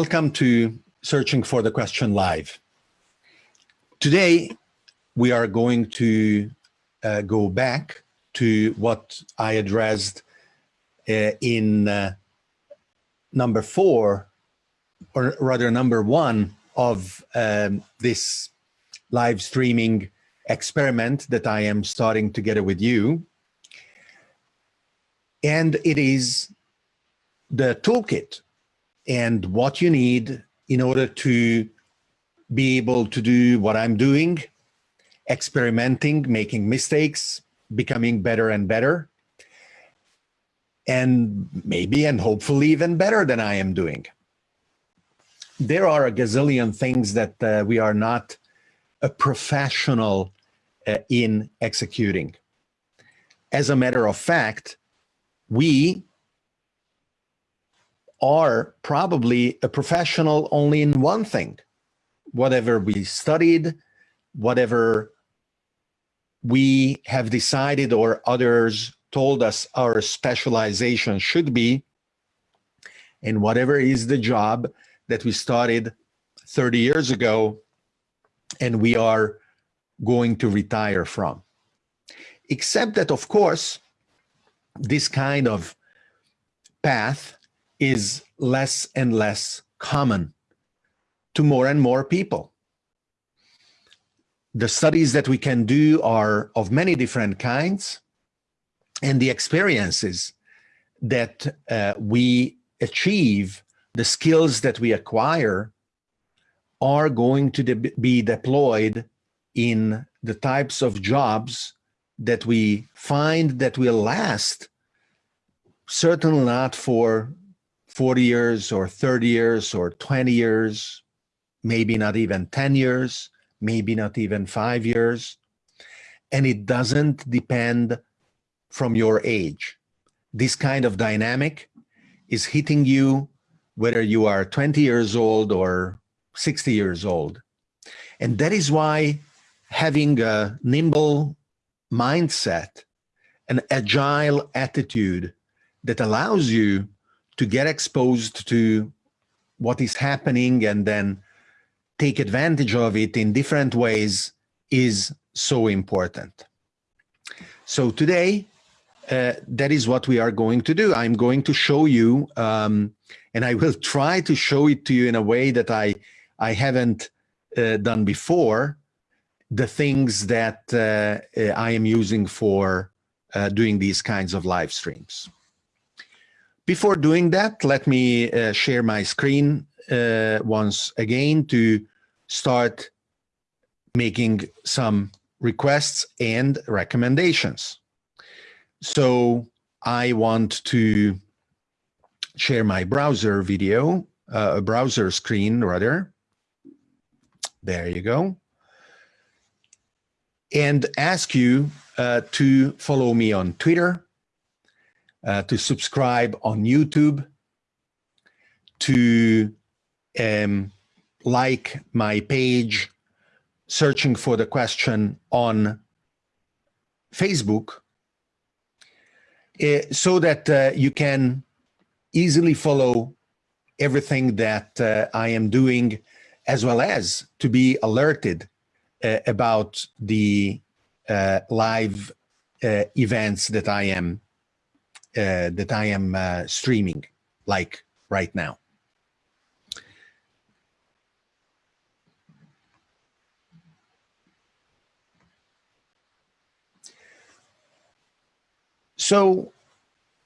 Welcome to Searching for the Question Live. Today, we are going to uh, go back to what I addressed uh, in uh, number four, or rather number one of um, this live streaming experiment that I am starting together with you. And it is the toolkit and what you need in order to be able to do what I'm doing, experimenting, making mistakes, becoming better and better, and maybe and hopefully even better than I am doing. There are a gazillion things that uh, we are not a professional uh, in executing. As a matter of fact, we are probably a professional only in one thing. Whatever we studied, whatever we have decided or others told us our specialization should be, and whatever is the job that we started 30 years ago and we are going to retire from. Except that, of course, this kind of path is less and less common to more and more people. The studies that we can do are of many different kinds, and the experiences that uh, we achieve, the skills that we acquire, are going to de be deployed in the types of jobs that we find that will last, certainly not for 40 years or 30 years or 20 years, maybe not even 10 years, maybe not even five years. And it doesn't depend from your age. This kind of dynamic is hitting you whether you are 20 years old or 60 years old. And that is why having a nimble mindset, an agile attitude that allows you to get exposed to what is happening and then take advantage of it in different ways is so important. So today, uh, that is what we are going to do. I'm going to show you, um, and I will try to show it to you in a way that I, I haven't uh, done before, the things that uh, uh I am using for uh, doing these kinds of live streams. Before doing that, let me uh, share my screen uh, once again to start making some requests and recommendations. So I want to share my browser video, uh, browser screen rather. There you go. And ask you uh, to follow me on Twitter, uh, to subscribe on YouTube, to um, like my page, searching for the question on Facebook, uh, so that uh, you can easily follow everything that uh, I am doing, as well as to be alerted uh, about the live events that I am that I am uh, streaming, like right now. So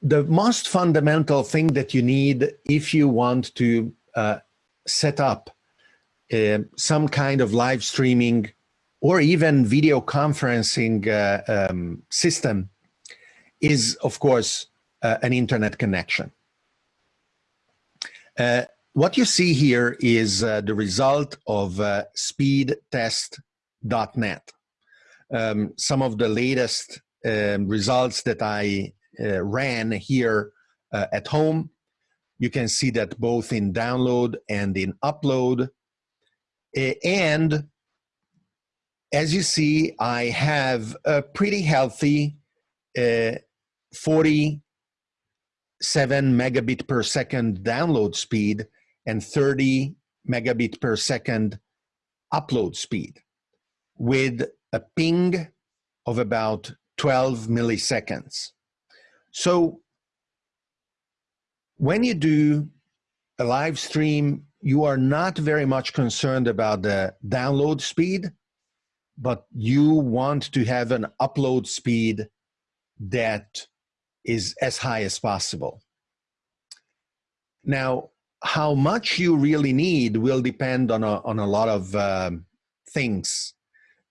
the most fundamental thing that you need if you want to uh, set up uh, some kind of live streaming or even video conferencing uh, um, system is, of course, uh, an internet connection. Uh, what you see here is uh, the result of uh, speedtest.net. Um, some of the latest um, results that I uh, ran here uh, at home. You can see that both in download and in upload. And as you see, I have a pretty healthy 40 7 megabit per second download speed and 30 megabit per second upload speed with a ping of about 12 milliseconds. So when you do a live stream, you are not very much concerned about the download speed, but you want to have an upload speed that is as high as possible. Now, how much you really need will depend on a, on a lot of um, things.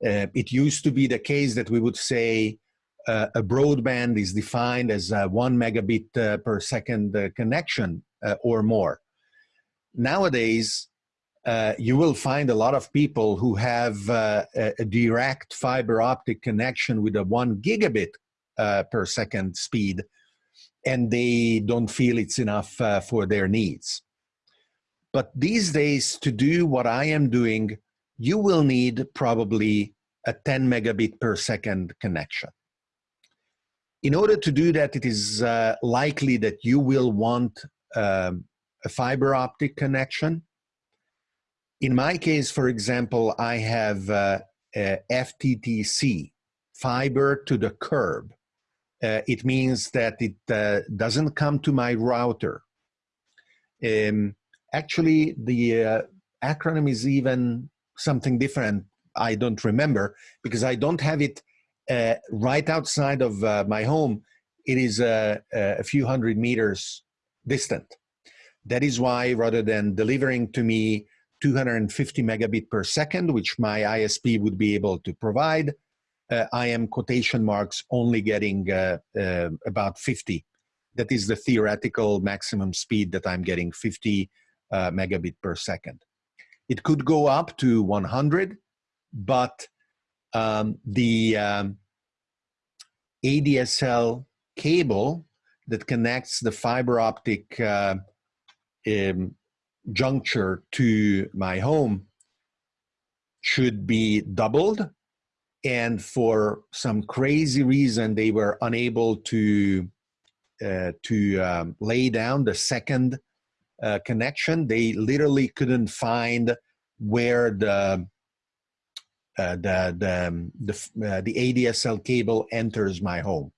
Uh, it used to be the case that we would say uh, a broadband is defined as a one megabit uh, per second uh, connection uh, or more. Nowadays, uh, you will find a lot of people who have a, direct fiber optic connection with a one gigabit per second speed, and they don't feel it's enough for their needs. But these days, to do what I am doing, you will need probably a 10 megabit per second connection. In order to do that, it is uh, likely that you will want um, a fiber optic connection. In my case, for example, I have uh, FTTC, fiber to the curb. Uh, it means that it uh, doesn't come to my router. Um, actually, the uh, acronym is even something different. I don't remember because I don't have it uh, right outside of uh, my home. It is uh, a few hundred meters distant. That is why rather than delivering to me 250 megabit per second, which my ISP would be able to provide, I am quotation marks only getting uh, uh, about 50. That is the theoretical maximum speed that I'm getting 50 megabit per second. It could go up to 100, but um, the um, ADSL cable that connects the fiber optic uh, um, juncture to my home should be doubled. And for some crazy reason, they were unable to uh, to um, lay down the second uh, connection. They literally couldn't find where the uh, the the um, the, uh, the ADSL cable enters my home.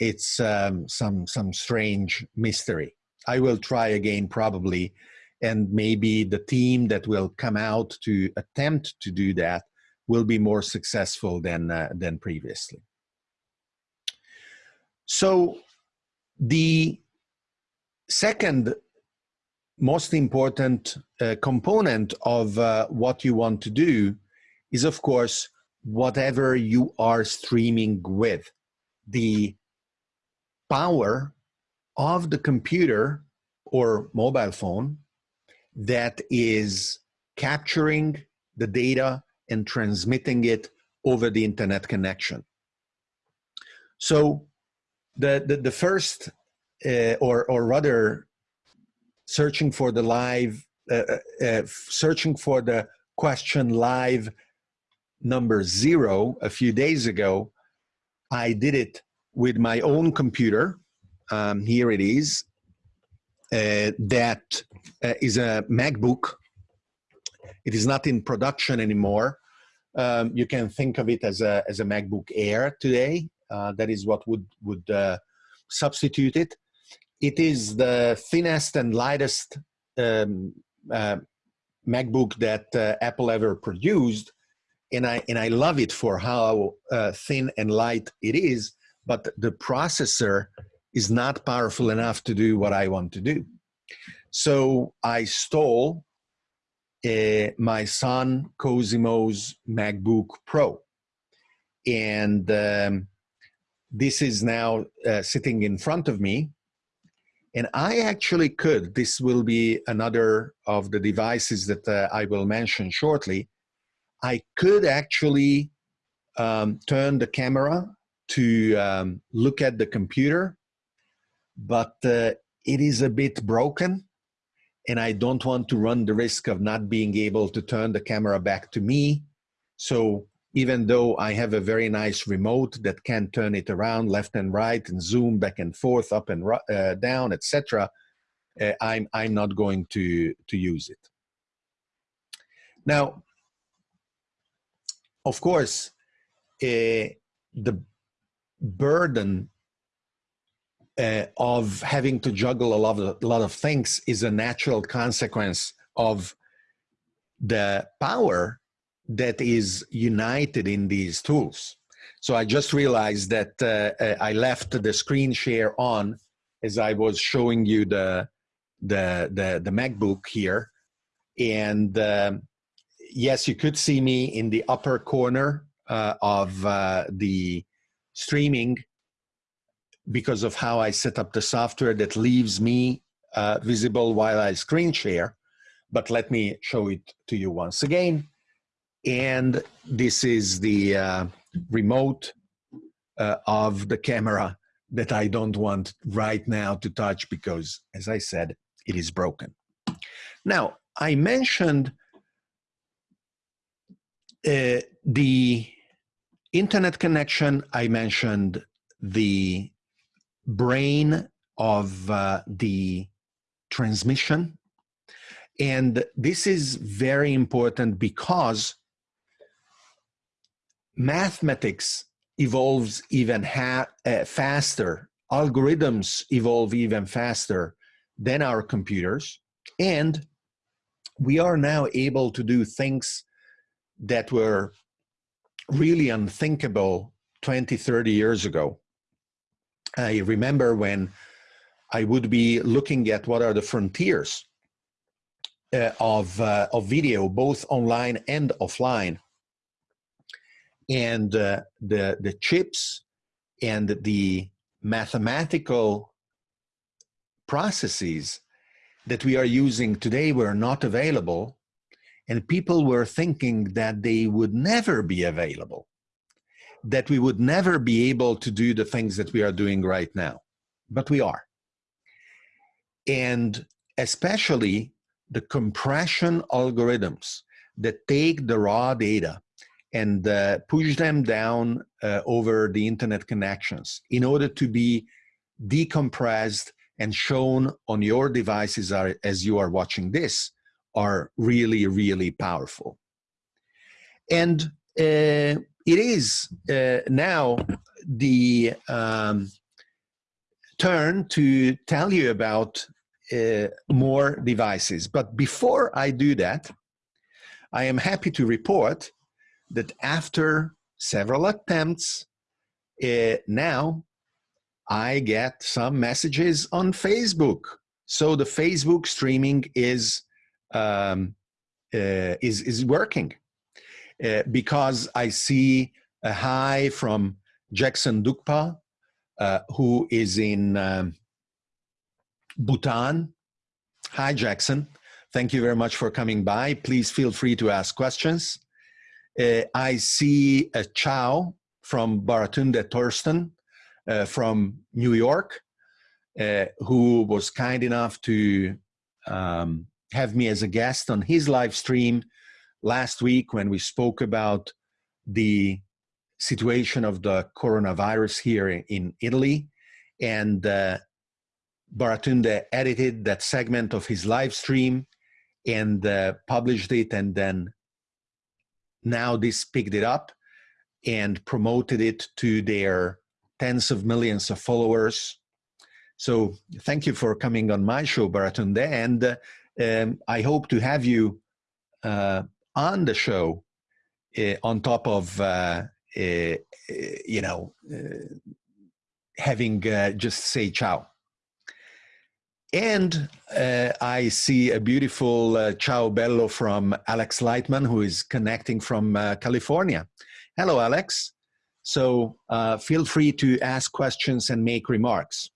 It's um, some some strange mystery. I will try again probably, and maybe the team that will come out to attempt to do that will be more successful than uh, than previously. So the second most important uh, component of uh, what you want to do is of course whatever you are streaming with the power of the computer or mobile phone that is capturing the data and transmitting it over the internet connection. So the, the, the first, uh, or, or rather searching for the live, uh, uh, uh searching for the question live number zero a few days ago, I did it with my own computer um, here it is. Uh, that uh, is a MacBook. It is not in production anymore. Um, you can think of it as a, as a MacBook Air today. Uh, that is what would, would uh, substitute it. It is the thinnest and lightest um, uh, MacBook that uh, Apple ever produced. And I, and I love it for how thin and light it is, but the processor is not powerful enough to do what I want to do. So I stole uh, my son Cosimo's MacBook Pro. And um, this is now uh, sitting in front of me. And I actually could, this will be another of the devices that uh, I will mention shortly. I could actually um, turn the camera to um, look at the computer but uh, it is a bit broken and I don't want to run the risk of not being able to turn the camera back to me. So even though I have a very nice remote that can turn it around left and right and zoom back and forth, up and uh, down, etc., uh, I'm, I'm not going to, to use it. Now, of course, uh, the burden uh, of having to juggle a lot of, a lot of things is a natural consequence of the power that is united in these tools. So I just realized that uh, uh I left the screen share on as I was showing you the the the, the MacBook here, and um, yes, you could see me in the upper corner uh, of uh, the streaming because of how I set up the software that leaves me uh, visible while I screen share. But let me show it to you once again. And this is the uh, remote uh, of the camera that I don't want right now to touch because, as I said, it is broken. Now, I mentioned uh, the internet connection, I mentioned the brain of uh, the transmission. And this is very important because mathematics evolves even uh, faster, algorithms evolve even faster than our computers, and we are now able to do things that were really unthinkable 20, 30 years ago. I remember when I would be looking at what are the frontiers uh, of, uh, of video, both online and offline. And uh, the, the chips and the mathematical processes that we are using today were not available and people were thinking that they would never be available, that we would never be able to do the things that we are doing right now. But we are. And especially the compression algorithms that take the raw data and uh, push them down uh, over the internet connections in order to be decompressed and shown on your devices are, as you are watching this are really, really powerful. And uh, it is uh, now the um, turn to tell you about uh, more devices. But before I do that, I am happy to report that after several attempts, uh, now I get some messages on Facebook. So the Facebook streaming is um, uh, is is working uh, because I see a hi from Jackson Dukpa, uh, who is in um, Bhutan. Hi, Jackson. Thank you very much for coming by. Please feel free to ask questions. Uh, I see a ciao from Baratunde Thurston uh, from New York, uh, who was kind enough to um, have me as a guest on his live stream last week when we spoke about the situation of the coronavirus here in Italy. And uh, Baratunde edited that segment of his live stream and uh, published it. And then NowThis picked it up and promoted it to their tens of millions of followers. So thank you for coming on my show, Baratunde. And uh, um, I hope to have you uh, on the show uh, on top of, uh, uh, uh you know, uh, having just say ciao. And I see a beautiful ciao bello from Alex Lightman, who is connecting from California. Hello, Alex. So feel free to ask questions and make remarks.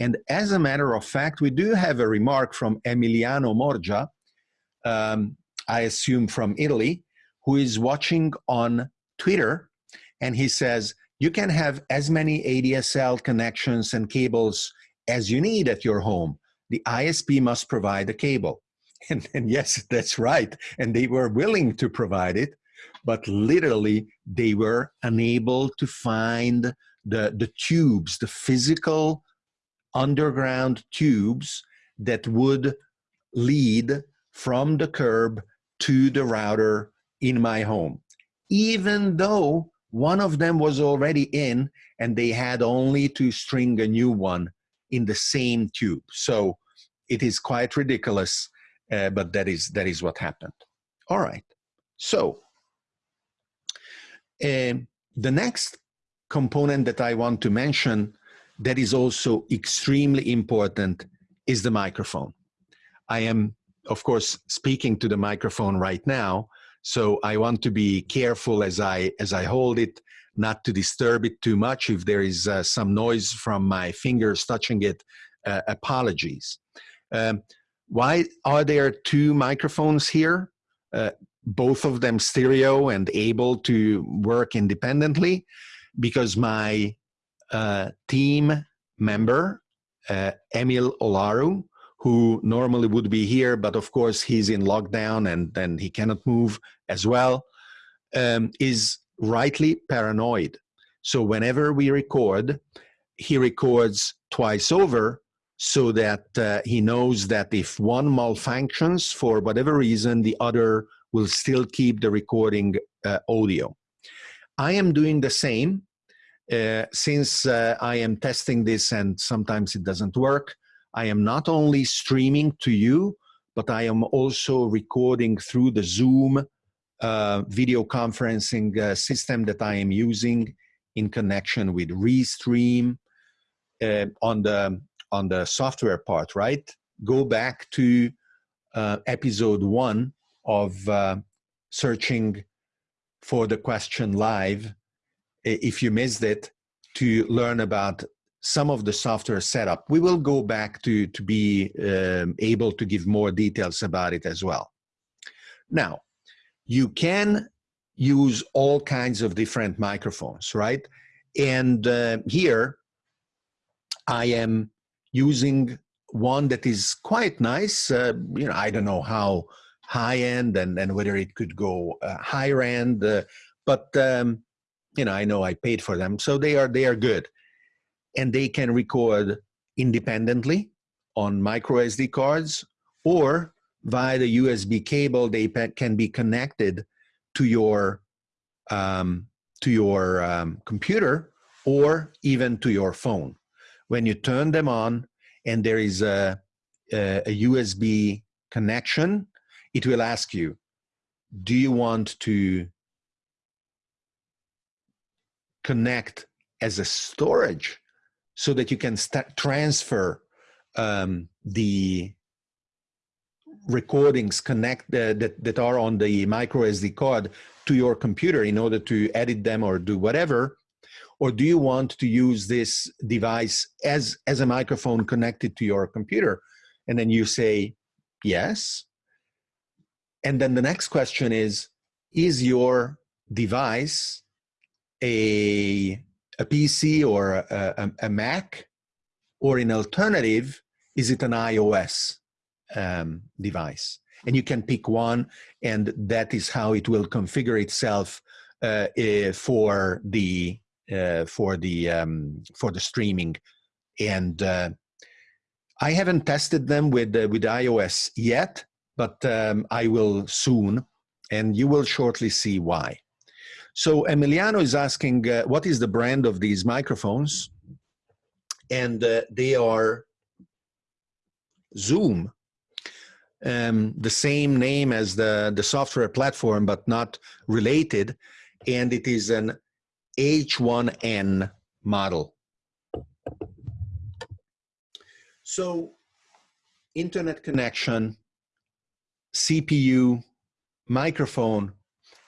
And as a matter of fact, we do have a remark from Emiliano Morgia, um, I assume from Italy, who is watching on Twitter. And he says, you can have as many ADSL connections and cables as you need at your home. The ISP must provide the cable. And, and yes, that's right. And they were willing to provide it, but literally they were unable to find the, the tubes, the physical underground tubes that would lead from the curb to the router in my home, even though one of them was already in and they had only to string a new one in the same tube. So it is quite ridiculous, uh, but that is, that is what happened. All right, so uh, the next component that I want to mention that is also extremely important is the microphone. I am, of course, speaking to the microphone right now, so I want to be careful as I, as I hold it, not to disturb it too much. If there is uh, some noise from my fingers touching it, uh, apologies. Um, why are there two microphones here? Uh, both of them stereo and able to work independently because my uh, team member, uh, Emil Olaru, who normally would be here, but of course he's in lockdown and then he cannot move as well, um, is rightly paranoid. So whenever we record, he records twice over so that uh, he knows that if one malfunctions for whatever reason, the other will still keep the recording uh, audio. I am doing the same uh, since uh, I am testing this and sometimes it doesn't work. I am not only streaming to you, but I am also recording through the Zoom uh, video conferencing uh, system that I am using in connection with Restream uh, on the on the software part, right? Go back to uh, episode one of uh, searching for the question live if you missed it to learn about some of the software setup. We will go back to, to be um, able to give more details about it as well. Now, you can use all kinds of different microphones, right? And uh, here I am using one that is quite nice. Uh, you know, I don't know how high end and, and whether it could go uh, higher end. Uh, but um, you know, I know I paid for them, so they are they are good, and they can record independently on micro SD cards or via the USB cable. They can be connected to your um, to your um, computer or even to your phone. When you turn them on and there is a, a, a USB connection it will ask you, do you want to connect as a storage so that you can transfer um, the recordings connect uh, that, that are on the micro SD card to your computer in order to edit them or do whatever? Or do you want to use this device as, as a microphone connected to your computer? And then you say, yes. And then the next question is, is your device a, a PC or a, a, a Mac? Or in alternative, is it an iOS um, device? And you can pick one and that is how it will configure itself uh, uh, for the uh, for the um, for the streaming and uh, I haven't tested them with uh, with iOS yet but um, I will soon, and you will shortly see why. So Emiliano is asking, uh, what is the brand of these microphones? And uh, they are Zoom, um, the same name as the, the software platform, but not related. And it is an H1N model. So internet connection, CPU, microphone,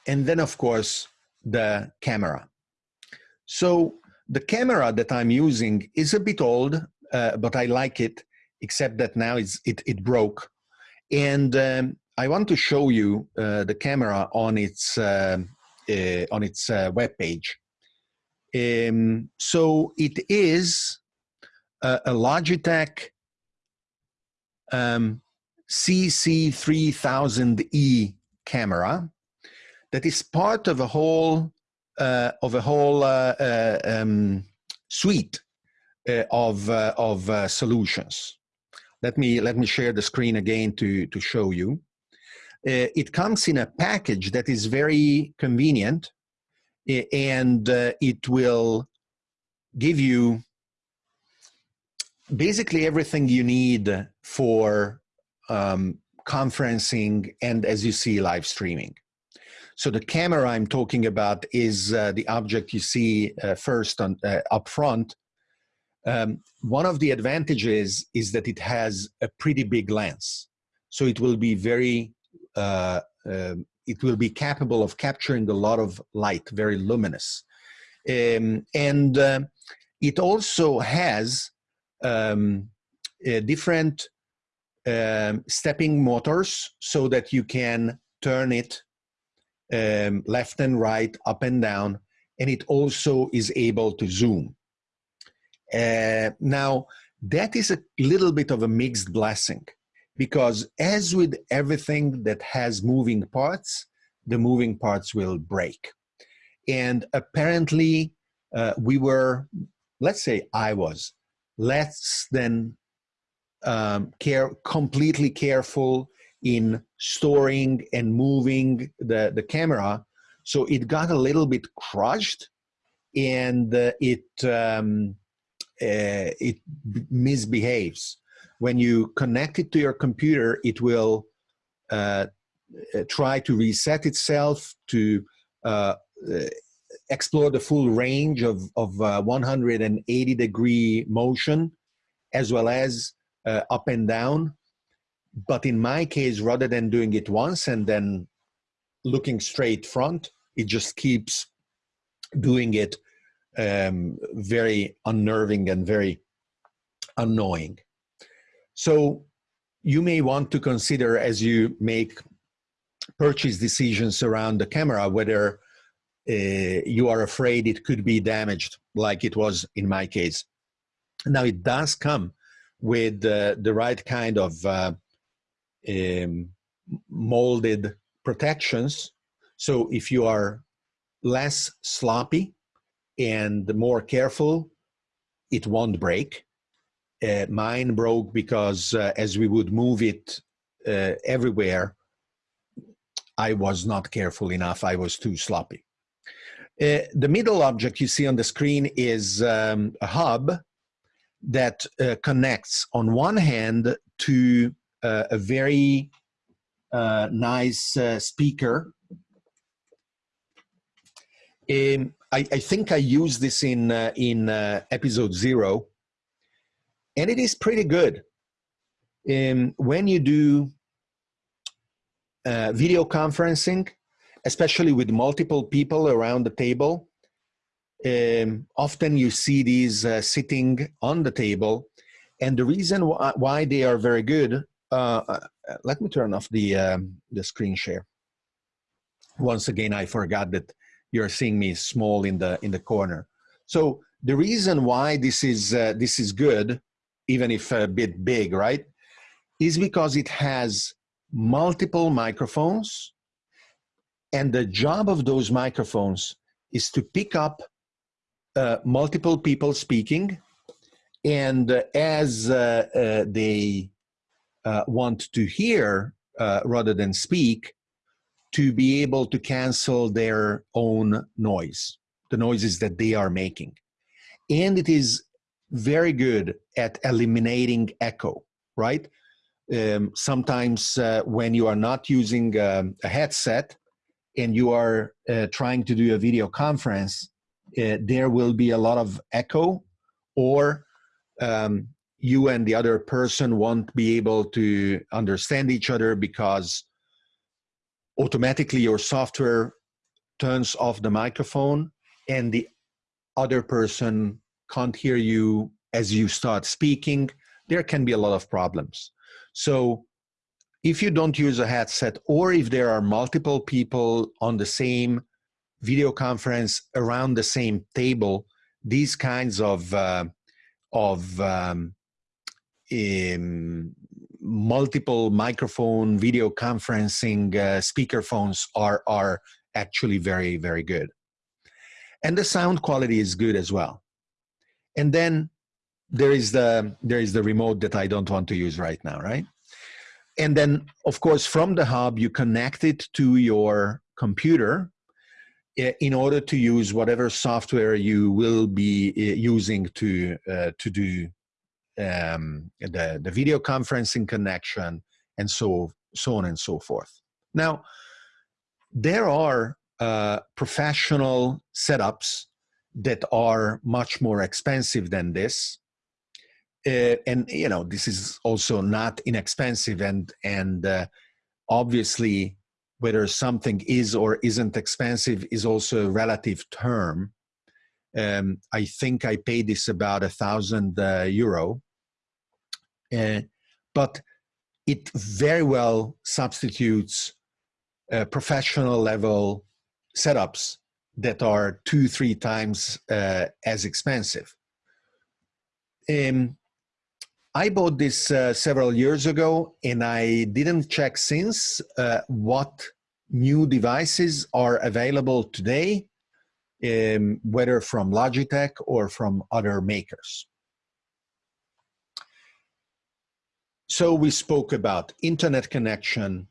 and then of course the camera. So the camera that I'm using is a bit old, uh, but I like it, except that now it's, it, it broke. And um, I want to show you uh, the camera on its, uh, uh on its uh, web page. Um, so it is a, a Logitech um, CC3000E camera that is part of a whole uh, of a whole uh, uh, um, suite uh, of uh, of solutions. let me let me share the screen again to to show you. It comes in a package that is very convenient, and it will give you basically everything you need for um, conferencing and, as you see, live streaming. So the camera I'm talking about is uh, the object you see uh, first on, uh, up front. Um, one of the advantages is that it has a pretty big lens. So it will be very, uh, um, it will be capable of capturing a lot of light, very luminous. Um, and uh, it also has um, different um, stepping motors so that you can turn it um, left and right, up and down, and it also is able to zoom. Uh, now, that is a little bit of a mixed blessing because as with everything that has moving parts, the moving parts will break. And apparently, uh, we were, let's say I was, less than um, care, completely careful in storing and moving the, the camera. So it got a little bit crushed and uh, it, um, uh, it misbehaves. When you connect it to your computer, it will uh, uh try to reset itself to uh, uh, explore the full range of, of 180 degree motion as well as up and down but in my case, rather than doing it once and then looking straight front, it just keeps doing it um, very unnerving and very annoying. So you may want to consider as you make purchase decisions around the camera, whether uh, you are afraid it could be damaged like it was in my case. Now it does come with uh, the right kind of uh, um, molded protections. So if you are less sloppy and more careful, it won't break. Uh, mine broke because uh, as we would move it uh, everywhere, I was not careful enough. I was too sloppy. Uh, the middle object you see on the screen is um, a hub that uh, connects on one hand to uh, a very uh, nice uh, speaker. Um, I, I, think I used this in, uh, in uh, episode zero, and it is pretty good. Um, when you do uh, video conferencing, especially with multiple people around the table, um, often you see these sitting on the table, and the reason wh why they are very good uh, uh, let me turn off the, um, the screen share. Once again, I forgot that you're seeing me small in the, in the corner. So the reason why this is, uh, this is good, even if a bit big, right, is because it has multiple microphones and the job of those microphones is to pick up uh, multiple people speaking and uh, as uh, uh they uh, want to hear uh, rather than speak to be able to cancel their own noise, the noises that they are making. And it is very good at eliminating echo, right? Um, sometimes uh, when you are not using um, a headset and you are uh, trying to do a video conference, uh, there will be a lot of echo or um, you and the other person won't be able to understand each other because automatically your software turns off the microphone and the other person can't hear you as you start speaking, there can be a lot of problems. So if you don't use a headset or if there are multiple people on the same video conference around the same table, these kinds of, uh, of um, um, multiple microphone video conferencing uh, speaker phones are, are actually very, very good. And the sound quality is good as well. And then there is the there is the remote that I don't want to use right now, right? And then, of course, from the hub, you connect it to your computer in order to use whatever software you will be using to uh, to do um, the the video conferencing connection and so so on and so forth. Now, there are uh, professional setups that are much more expensive than this. Uh, and you know this is also not inexpensive and and uh, obviously whether something is or isn't expensive is also a relative term um, i think i paid this about a thousand uh, euro but it very well substitutes uh, professional level setups that are two, three times uh, as expensive. Um, I bought this uh, several years ago and I didn't check since uh, what new devices are available today, um, whether from Logitech or from other makers. So we spoke about internet connection,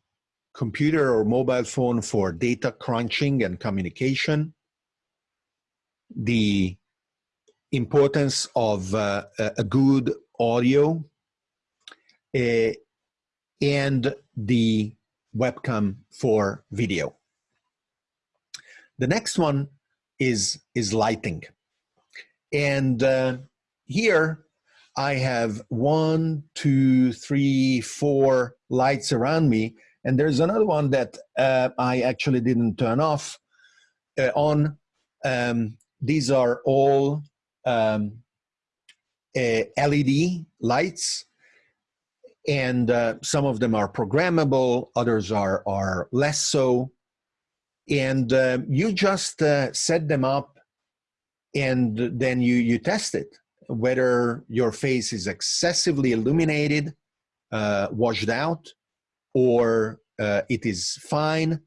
computer or mobile phone for data crunching and communication, the importance of uh, a good audio, uh, and the webcam for video. The next one is, is lighting. And uh, here I have one, two, three, four lights around me. And there's another one that uh, I actually didn't turn off uh, on. Um, these are all um, uh, LED lights and uh, some of them are programmable, others are, are less so. And uh, you just uh, set them up and then you, you test it whether your face is excessively illuminated, uh, washed out, or uh, it is fine.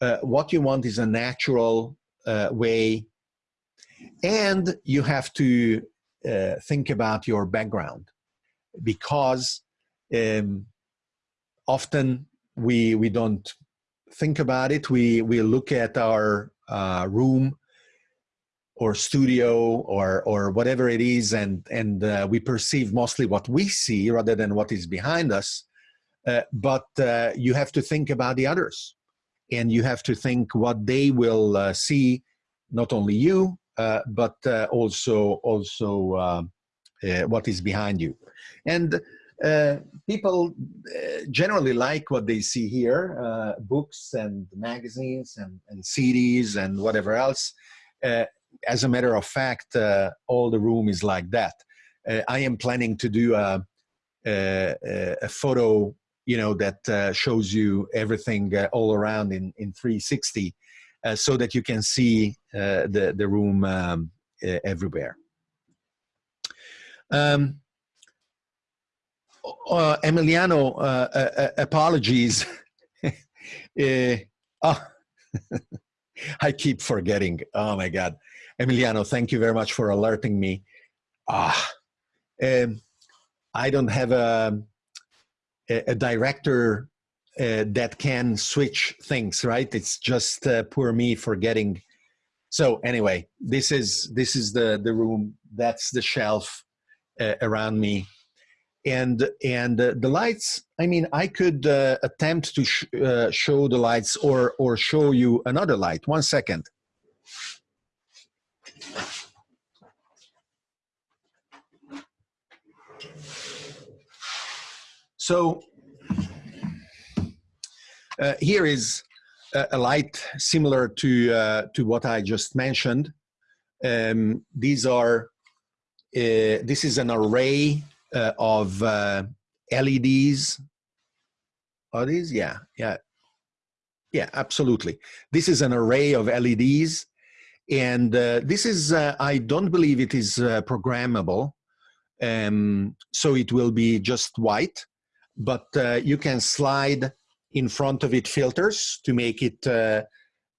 Uh, what you want is a natural uh, way. And you have to uh, think about your background because um, often we, we don't think about it. We, we look at our uh, room or studio or or whatever it is and and uh, we perceive mostly what we see rather than what is behind us. Uh, but uh, you have to think about the others. And you have to think what they will uh, see not only you uh, but uh, also also um, what is behind you. And people generally like what they see here books and magazines and, and CDs and whatever else as a matter of fact, uh, all the room is like that. Uh, I am planning to do a, a, a photo, you know, that uh, shows you everything uh, all around in, in 360 uh, so that you can see uh, the, the room um, everywhere. Um, Emiliano, apologies. oh, I keep forgetting. Oh my God. Emiliano, thank you very much for alerting me. Ah, um, I don't have a, a, director uh, that can switch things, right? It's just uh, poor me forgetting. So anyway, this is this is the the room. That's the shelf uh, around me, and and uh, the lights. I mean, I could uh, attempt to sh uh, show the lights or or show you another light. One second. So uh, here is a, a, light similar to, uh, to what I just mentioned. Um, these are, uh, this is an array uh, of uh, LEDs. Are these? Yeah, yeah. Yeah, absolutely. This is an array of LEDs. And uh, this is, I don't believe it is programmable. Um, so it will be just white but uh, you can slide in front of it filters to make it uh,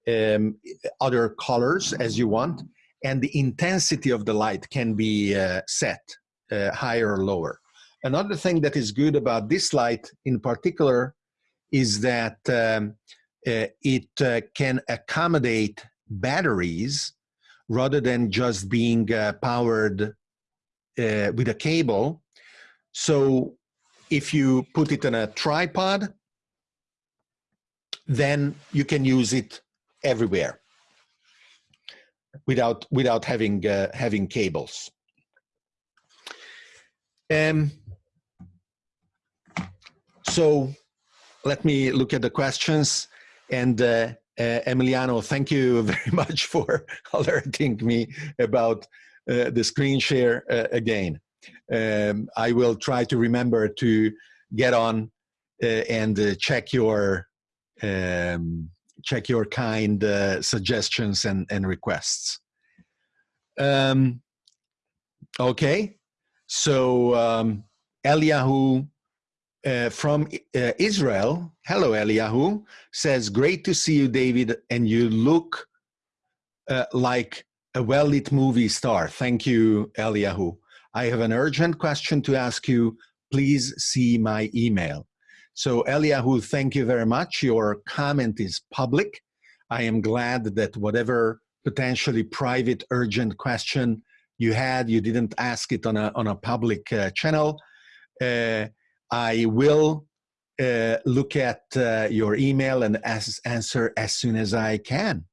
um, other colors as you want and the intensity of the light can be uh, set uh, higher or lower. Another thing that is good about this light in particular is that um, uh, it uh, can accommodate batteries rather than just being powered with a cable. So if you put it on a tripod, then you can use it everywhere without without having uh, having cables. Um, so let me look at the questions and uh, uh, Emiliano, thank you very much for alerting me about uh, the screen share uh, again. Um, I will try to remember to get on uh, and uh, check your um, check your kind uh, suggestions and, and requests. Um, okay, so um, Eliyahu uh, from uh, Israel, hello Eliyahu, says, great to see you, David, and you look uh, like a well-lit movie star. Thank you, Eliyahu. I have an urgent question to ask you. Please see my email. So Eliyahu, thank you very much. Your comment is public. I am glad that whatever potentially private urgent question you had, you didn't ask it on a, on a public uh, channel. Uh, I will uh, look at uh, your email and as, answer as soon as I can.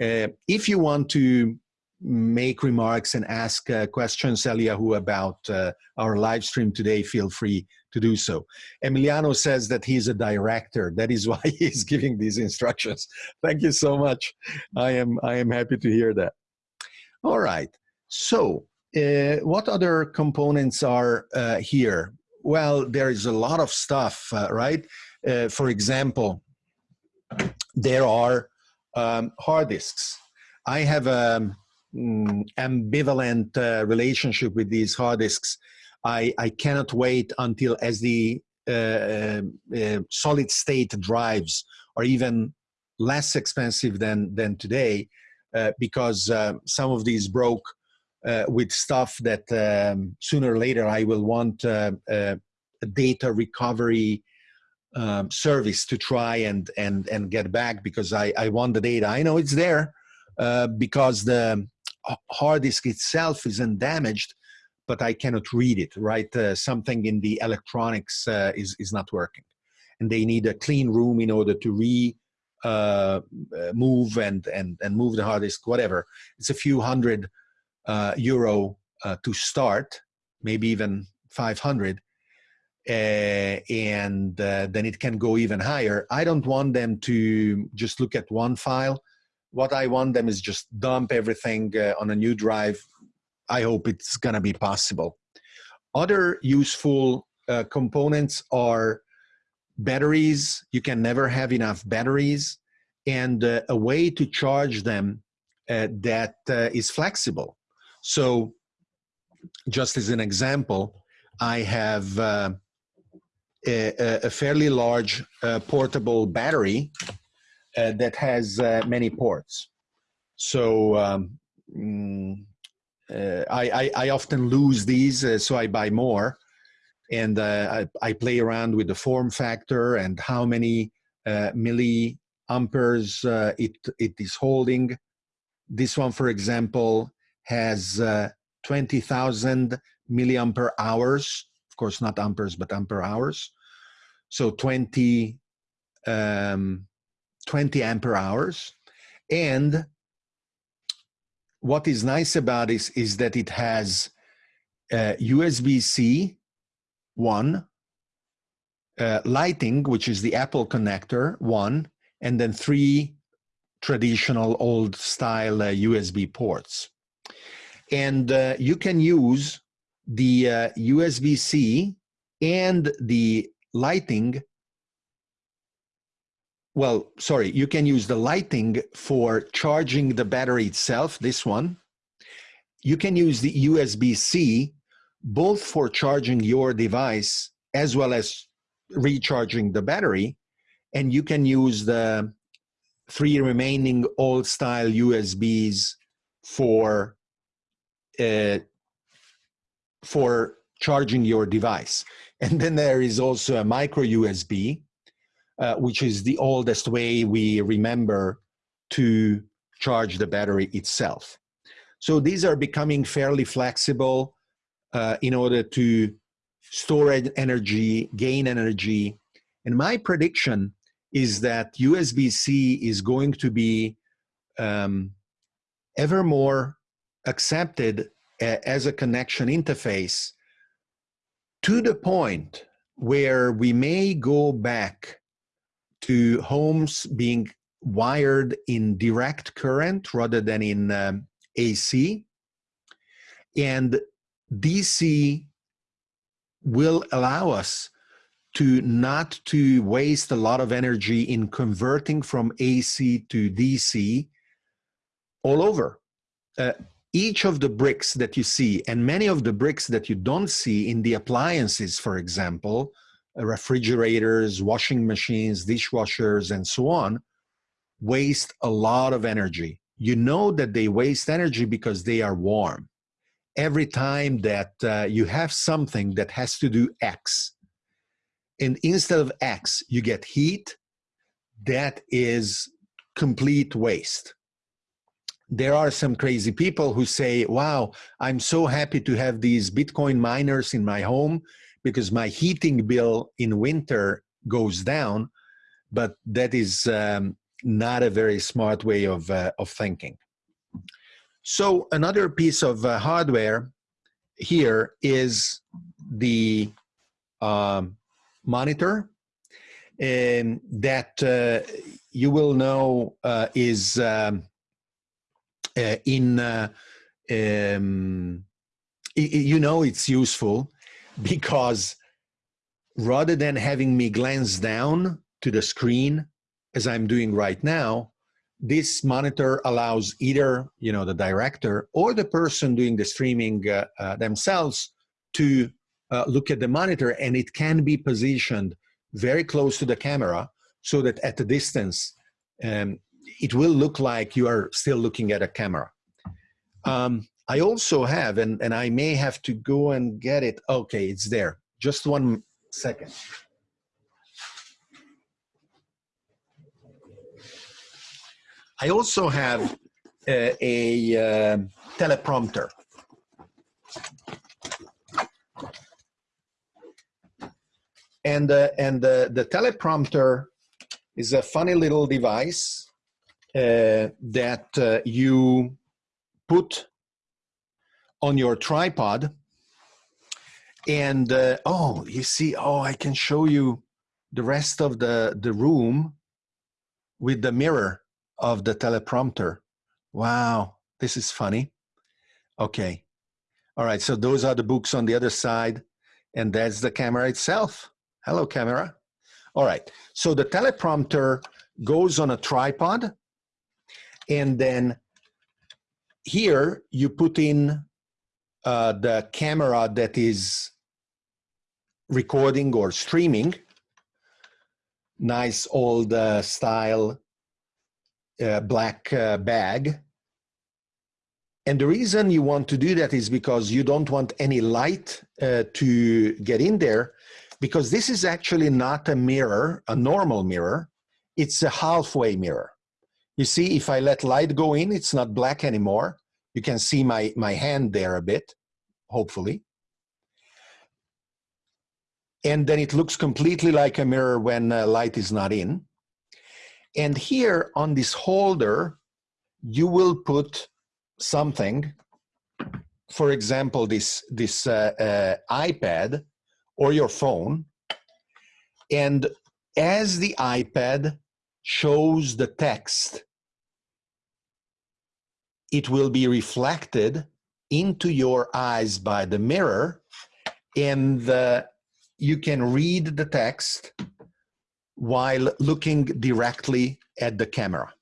Uh, if you want to make remarks and ask uh, questions, Eliyahu, about uh, our live stream today, feel free to do so. Emiliano says that he's a director. That is why he's giving these instructions. Thank you so much. I am, I am happy to hear that. All right. So uh, what other components are uh, here? Well, there is a lot of stuff, uh, right? Uh, for example, there are um, hard disks. I have an mm, ambivalent uh, relationship with these hard disks. I, I cannot wait until as the uh, uh, uh, solid state drives are even less expensive than, than today because some of these broke uh, with stuff that um, sooner or later I will want uh, uh, a data recovery um, service to try and and and get back because I I want the data. I know it's there uh, because the hard disk itself isn't damaged, but I cannot read it. Right, uh, something in the electronics uh, is is not working, and they need a clean room in order to re move and and and move the hard disk. Whatever, it's a few hundred uh, euro uh, to start, maybe even 500, uh, and uh, then it can go even higher. I don't want them to just look at one file. What I want them is just dump everything uh, on a new drive. I hope it's going to be possible. Other useful uh, components are batteries. You can never have enough batteries and a way to charge them that is flexible. So just as an example, I have uh, a, a, fairly large uh, portable battery uh, that has uh, many ports. So um, mm, uh, I, I, I, often lose these, uh, so I buy more. And I, I, play around with the form factor and how many milliamperes it, it is holding. This one, for example, has uh, 20,000 milliampere hours, of course not amperes, but ampere hours. So 20, um, 20 ampere hours. And what is nice about this is that it has uh, USB-C one, uh, Lightning, which is the Apple connector, one, and then three traditional old style uh, USB ports and uh, you can use the uh, USB-C and the Lightning well, sorry, you can use the Lightning for charging the battery itself, this one. You can use the USB-C both for charging your device as well as recharging the battery. And you can use the three remaining old style USBs for uh, for charging your device. And then there is also a micro USB, uh, which is the oldest way we remember to charge the battery itself. So these are becoming fairly flexible uh, in order to store energy, gain energy. And my prediction is that USB-C is going to be um, ever more accepted as a connection interface to the point where we may go back to homes being wired in direct current rather than in um, AC. And DC will allow us to not to waste a lot of energy in converting from AC to DC all over. Uh, each of the bricks that you see and many of the bricks that you don't see in the appliances, for example, refrigerators, washing machines, dishwashers, and so on, waste a lot of energy. You know that they waste energy because they are warm. Every time that uh, you have something that has to do X, and instead of X, you get heat, that is complete waste there are some crazy people who say, wow, I'm so happy to have these Bitcoin miners in my home because my heating bill in winter goes down. But that is um, not a very smart way of, uh, of thinking. So another piece of uh, hardware here is the um, monitor and that uh, you will know uh, is um, uh, in uh, um, you know it's useful because rather than having me glance down to the screen as I'm doing right now, this monitor allows either you know the director or the person doing the streaming uh, uh, themselves to uh, look at the monitor and it can be positioned very close to the camera so that at a distance um, it will look like you are still looking at a camera. Um, I also have, and, and I may have to go and get it. Okay, it's there. Just one second. I also have a, a uh, teleprompter. And, uh, and the, the teleprompter is a funny little device uh, that uh, you put on your tripod and uh, oh you see oh i can show you the rest of the the room with the mirror of the teleprompter. Wow this is funny. Okay. All right so those are the books on the other side and that's the camera itself. Hello camera. All right so the teleprompter goes on a tripod and then here you put in uh, the camera that is recording or streaming. Nice old uh, style uh, black uh, bag. And the reason you want to do that is because you don't want any light uh, to get in there because this is actually not a mirror, a normal mirror. It's a halfway mirror. You see, if I let light go in, it's not black anymore. You can see my, my hand there a bit, hopefully. And then it looks completely like a mirror when uh, light is not in. And here on this holder, you will put something, for example, this, this uh, uh, iPad or your phone. And as the iPad shows the text, it will be reflected into your eyes by the mirror and you can read the text while looking directly at the camera.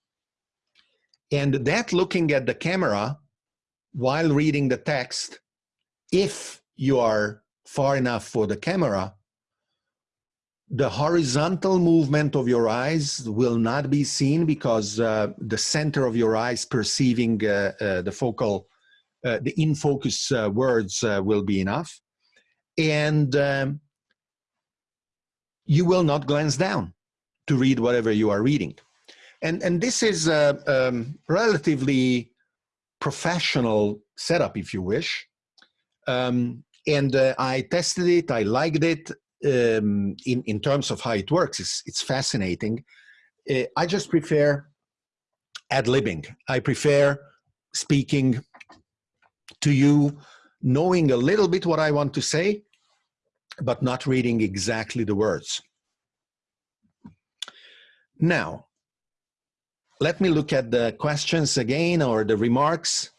And that looking at the camera while reading the text, if you are far enough for the camera, the horizontal movement of your eyes will not be seen because uh, the center of your eyes perceiving uh, uh, the focal uh, the in focus uh, words uh, will be enough. And um, you will not glance down to read whatever you are reading. And, and this is a um, relatively professional setup, if you wish. Um, and I tested it, I liked it um, in, in terms of how it works. It's, it's fascinating. Uh, I just prefer ad-libbing. I prefer speaking to you, knowing a little bit what I want to say, but not reading exactly the words. Now, let me look at the questions again or the remarks.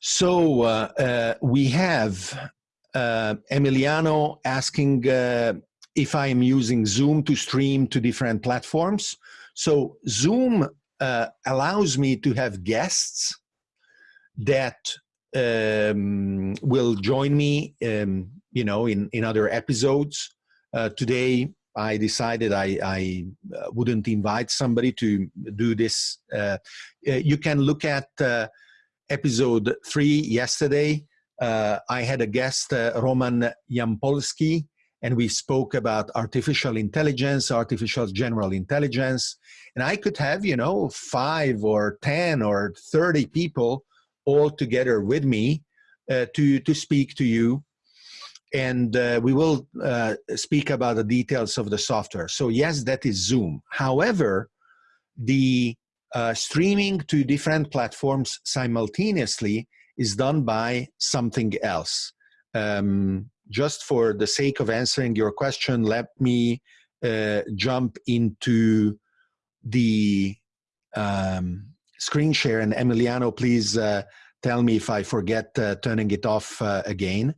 So uh, uh, we have uh, Emiliano asking uh, if I am using Zoom to stream to different platforms. So Zoom uh, allows me to have guests that um, will join me, um, you know, in, in other episodes. Uh, today, I decided I, I uh, wouldn't invite somebody to do this. Uh, you can look at episode three yesterday. Uh, I had a guest, Roman Yampolskiy, and we spoke about artificial intelligence, artificial general intelligence. And I could have, you know, five or 10 or 30 people all together with me uh, to, to speak to you. And uh, we will uh, speak about the details of the software. So yes, that is Zoom. However, the uh, streaming to different platforms simultaneously is done by something else. Um, just for the sake of answering your question, let me uh, jump into the um, screen share and Emiliano, please uh, tell me if I forget uh, turning it off uh, again.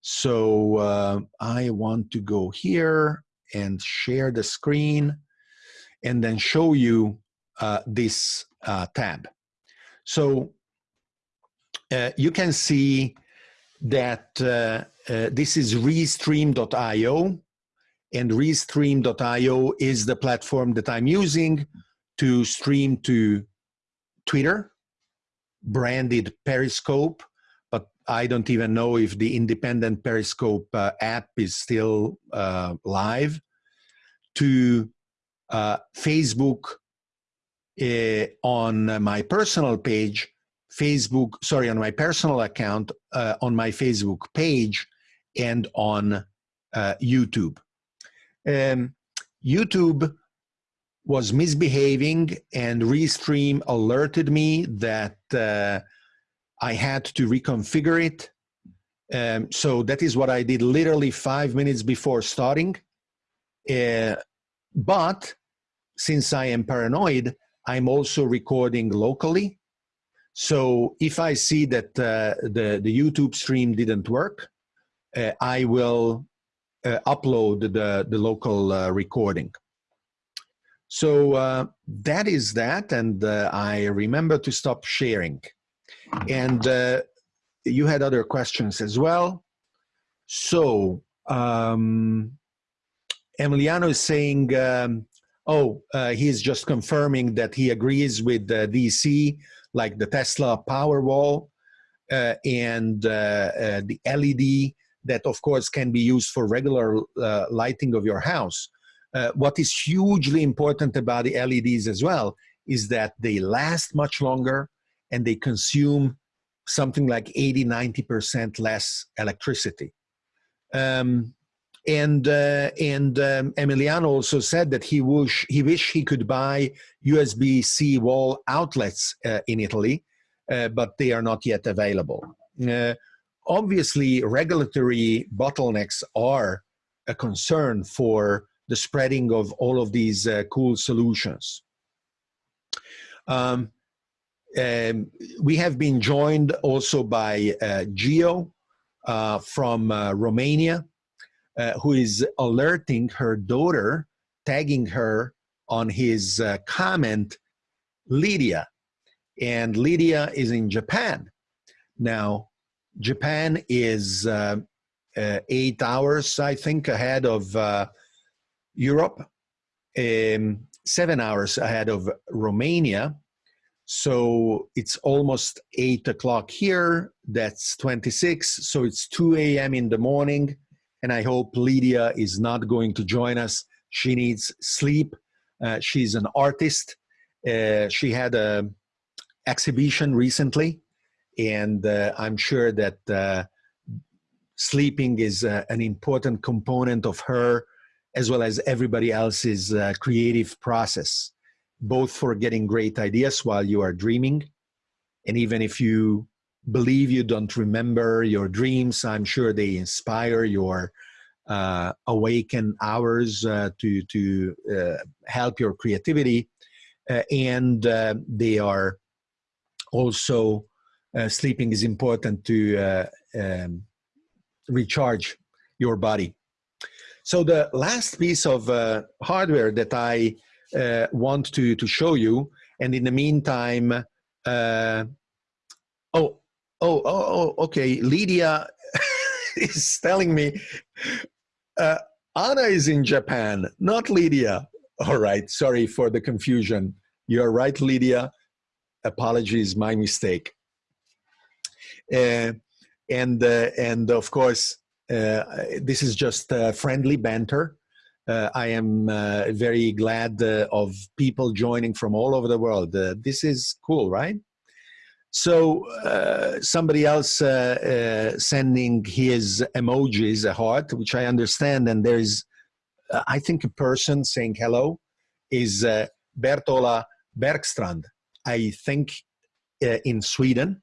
So uh, I want to go here and share the screen and then show you uh, this tab. So you can see that this is restream.io and restream.io is the platform that I'm using to stream to Twitter, branded Periscope, but I don't even know if the independent Periscope uh, app is still uh, live, to uh, Facebook uh, on my personal page, Facebook, sorry, on my personal account, uh, on my Facebook page, and on uh, YouTube. Um, YouTube was misbehaving and Restream alerted me that uh, I had to reconfigure it. Um, so that is what I did literally five minutes before starting. Uh, but since I am paranoid, I'm also recording locally. So if I see that uh, the, the YouTube stream didn't work, uh, I will uh, upload the, the local uh, recording. So uh, that is that, and uh, I remember to stop sharing. And you had other questions as well. So um, Emiliano is saying, um, oh, he's just confirming that he agrees with DC, like the Tesla Powerwall uh, and uh, the LED that, of course, can be used for regular lighting of your house uh, what is hugely important about the LEDs as well is that they last much longer and they consume something like 80, 90% less electricity. Um, and uh, and um, Emiliano also said that he wish he wish he could buy USB-C wall outlets uh, in Italy, uh, but they are not yet available. Uh, obviously, regulatory bottlenecks are a concern for the spreading of all of these uh, cool solutions. Um, um, we have been joined also by uh, uh, from Romania, uh, who is alerting her daughter, tagging her on his uh, comment, Lydia. And Lydia is in Japan. Now, Japan is eight hours, I think, ahead of Europe, um, seven hours ahead of Romania. So it's almost eight o'clock here. That's 26. So it's 2 a.m. in the morning. And I hope Lydia is not going to join us. She needs sleep. Uh, she's an artist. Uh, she had a exhibition recently, and uh, I'm sure that uh, sleeping is uh, an important component of her as well as everybody else's uh, creative process, both for getting great ideas while you are dreaming. And even if you believe you don't remember your dreams, I'm sure they inspire your uh, awaken hours uh, to, to uh, help your creativity. Uh, and uh, they are also, sleeping is important to um, recharge your body. So the last piece of uh, hardware that I uh, want to, to show you, and in the meantime, uh, oh, oh, oh, oh, okay, Lydia is telling me, uh, Anna is in Japan, not Lydia. All right, sorry for the confusion. You're right, Lydia. Apologies, my mistake. Uh, and uh, and of course uh, this is just friendly banter. Uh, I am very glad of people joining from all over the world. this is cool, right? So uh, somebody else uh, uh, sending his emojis, a heart, which I understand, and there's, I think, a person saying hello, is Bertola Bergstrand, I think, in Sweden,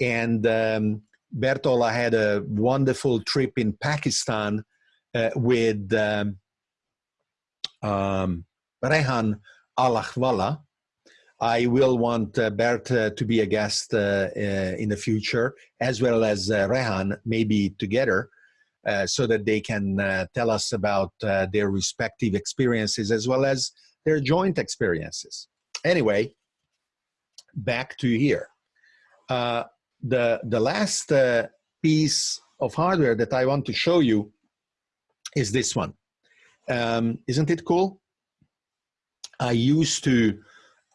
and um, Bertola had a wonderful trip in Pakistan uh, with um, um, Rehan Alakhwala. I will want uh, Bert uh, to be a guest uh, uh, in the future, as well as uh, Rehan, maybe together, so that they can tell us about their respective experiences as well as their joint experiences. Anyway, back to here the, the last uh, piece of hardware that I want to show you is this one. Um, isn't it cool? I used to,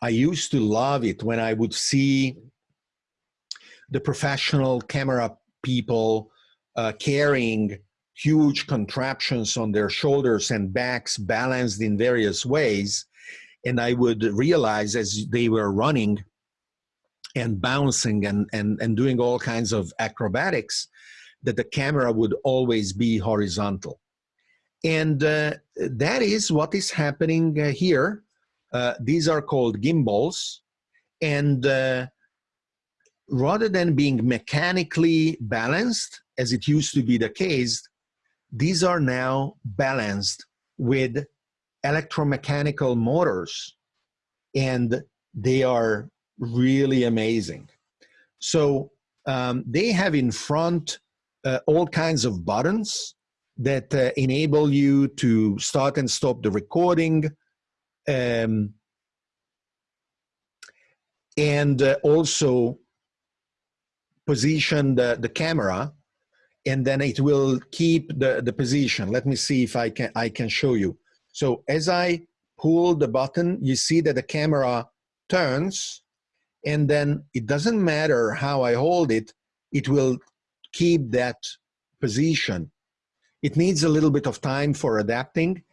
I used to love it when I would see the professional camera people uh, carrying huge contraptions on their shoulders and backs balanced in various ways. And I would realize as they were running and bouncing and, and, and doing all kinds of acrobatics that the camera would always be horizontal. And uh, that is what is happening uh, here. Uh, these are called gimbals. And uh, rather than being mechanically balanced, as it used to be the case, these are now balanced with electromechanical motors. And they are really amazing. So um, they have in front uh, all kinds of buttons that uh, enable you to start and stop the recording. Um, and uh, also position the, the camera and then it will keep the, the position. Let me see if I can, I can show you. So as I pull the button, you see that the camera turns and then it doesn't matter how I hold it, it will keep that position. It needs a little bit of time for adapting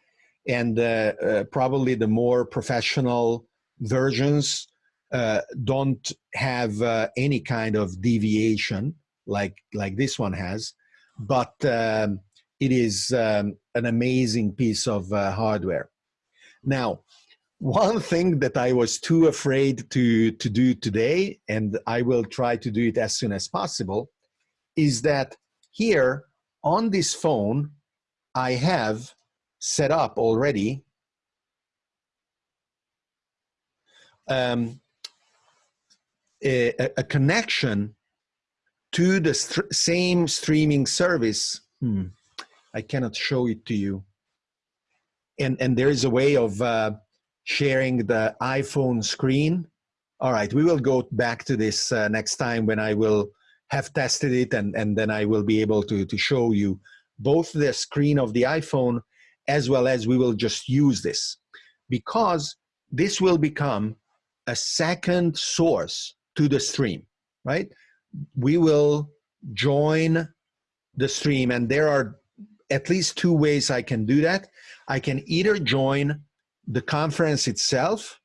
and uh, uh, probably the more professional versions uh, don't have any kind of deviation like, like this one has, but um, it is um, an amazing piece of hardware. Now, one thing that I was too afraid to, to do today, and I will try to do it as soon as possible, is that here on this phone, I have set up already um, a, a, connection to the st same streaming service. Hmm, I cannot show it to you. And, and there is a way of uh, sharing the iPhone screen. All right, we will go back to this uh, next time when I will have tested it and, and then I will be able to, to show you both the screen of the iPhone as well as we will just use this because this will become a second source to the stream, right? We will join the stream and there are at least two ways I can do that. I can either join the conference itself,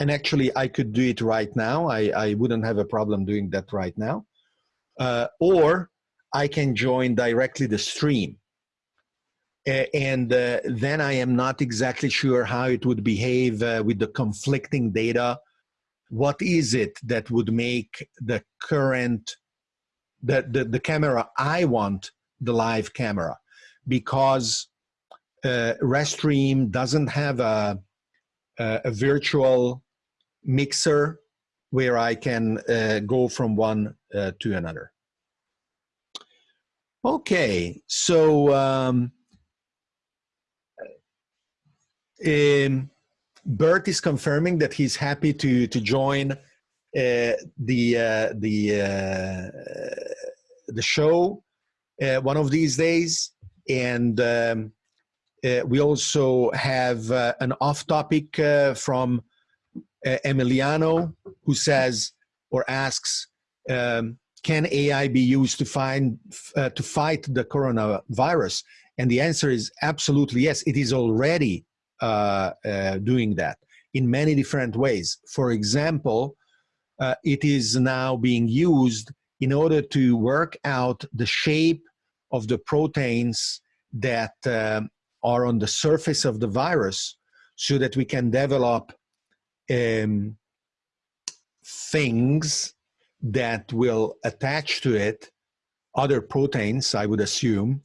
and actually I could do it right now. I, I wouldn't have a problem doing that right now. Uh, or I can join directly the stream. And uh, then I am not exactly sure how it would behave uh, with the conflicting data. What is it that would make the current, the, the, the camera I want, the live camera? Because uh, Restream doesn't have a, a, a, virtual mixer where I can uh, go from one uh, to another. Okay, so um, um, Bert is confirming that he's happy to to join uh, the uh, the uh, the show uh, one of these days, and um, uh, we also have uh, an off-topic from Emiliano who says or asks. Um, can AI be used to find to fight the coronavirus? And the answer is absolutely yes. It is already doing that in many different ways. For example, uh, it is now being used in order to work out the shape of the proteins that um, are on the surface of the virus so that we can develop um, things that will attach to it other proteins, I would assume,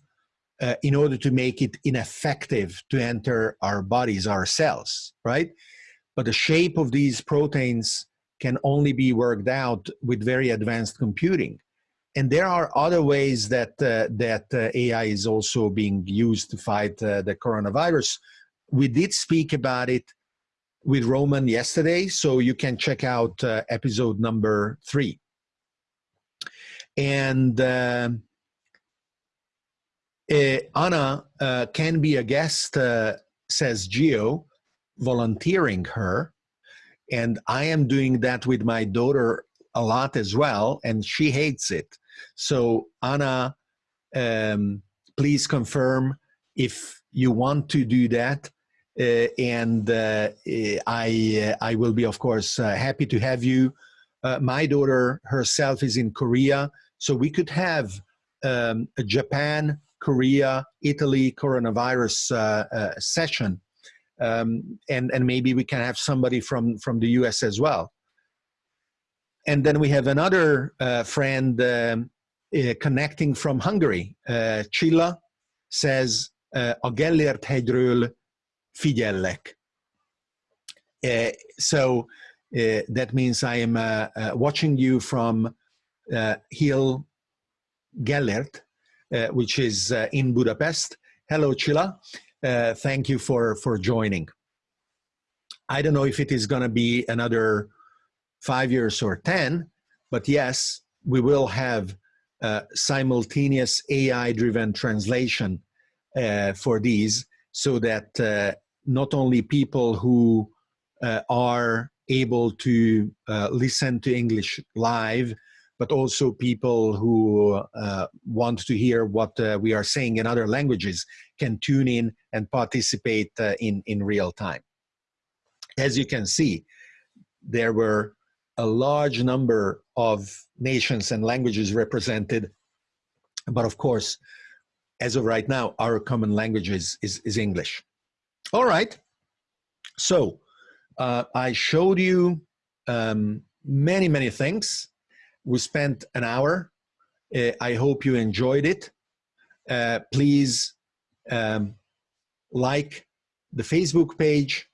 uh, in order to make it ineffective to enter our bodies, our cells, right? But the shape of these proteins can only be worked out with very advanced computing. And there are other ways that, uh, that uh, AI is also being used to fight uh, the coronavirus. We did speak about it with Roman yesterday, so you can check out uh, episode number three. And uh, Anna uh, can be a guest, uh, says Geo, volunteering her. And I am doing that with my daughter a lot as well, and she hates it. So, Anna, um, please confirm if you want to do that. Uh, and uh, I, uh, I will be, of course, happy to have you. my daughter herself is in Korea, so we could have um, a Japan Korea, Italy coronavirus uh, uh, session. Um, and, and maybe we can have somebody from, from the US as well. And then we have another uh, friend um, connecting from Hungary. Csilla says, a Gellért hegyről figyellek. Uh, so uh, that means I am uh, watching you from Hill Gellért, uh, which is uh, in Budapest. Hello, Csilla. Uh, thank you for, for joining. I don't know if it is going to be another five years or 10, but yes, we will have uh, simultaneous AI-driven translation uh, for these so that uh, not only people who are able to listen to English live but also people who uh, want to hear what uh, we are saying in other languages can tune in and participate uh, in, in real time. As you can see, there were a large number of nations and languages represented, but of course, as of right now, our common language is, is, is English. All right, so uh, I showed you um, many, many things we spent an hour. Uh, I hope you enjoyed it. Uh, please um, like the Facebook page,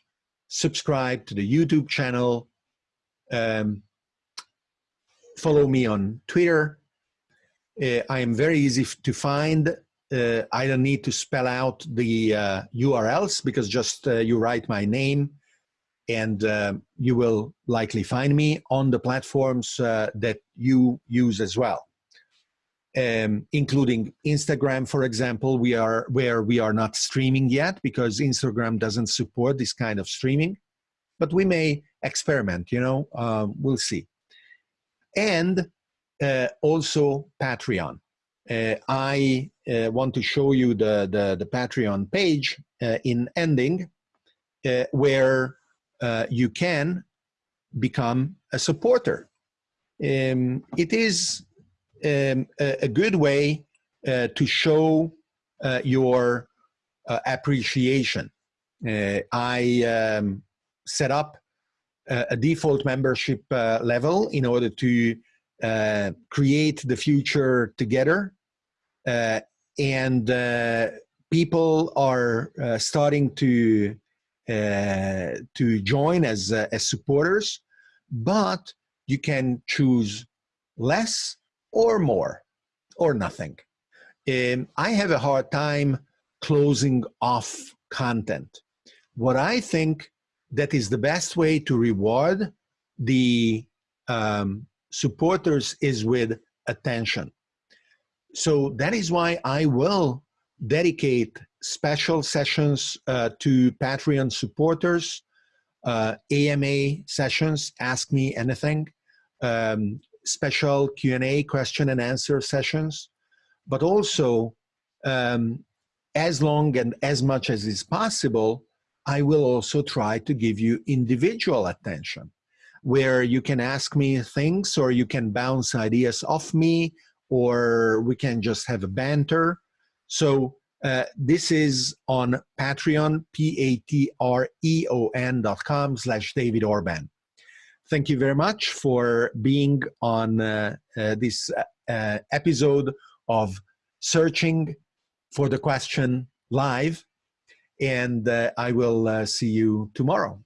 subscribe to the YouTube channel, um, follow me on Twitter. Uh, I am very easy to find. Uh, I don't need to spell out the URLs uh, because just uh, you write my name and uh, you will likely find me on the platforms uh, that you use as well. Um, including Instagram, for example, we are where we are not streaming yet because Instagram doesn't support this kind of streaming, but we may experiment, you know, um, we'll see. And uh, also Patreon. Uh, I uh, want to show you the, the, the Patreon page uh, in ending uh, where uh, you can become a supporter. Um, it is um, a, a, good way to show your appreciation. I um, set up a, a default membership level in order to uh, create the future together. Uh, and uh, people are uh, starting to uh, to join as as supporters, but you can choose less or more or nothing. Um, I have a hard time closing off content. What I think that is the best way to reward the um, supporters is with attention. So that is why I will dedicate special sessions uh, to Patreon supporters, uh, AMA sessions, Ask Me Anything, um, special Q&A, question and answer sessions, but also um, as long and as much as is possible, I will also try to give you individual attention where you can ask me things or you can bounce ideas off me or we can just have a banter. So uh, this is on Patreon, P-A-T-R-E-O-N dot com slash David Orban. Thank you very much for being on uh, uh, this uh, uh, episode of Searching for the Question live. And I will see you tomorrow.